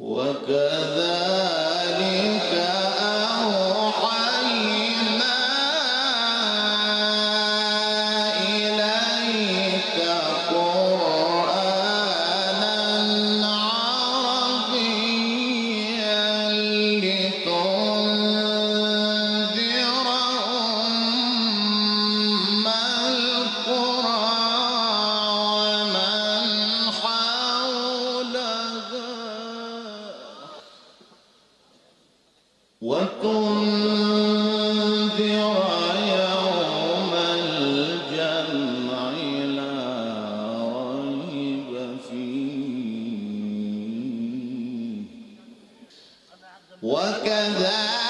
وكذلك وتنذر يوم الجمع لا ريب فيه. وكذلك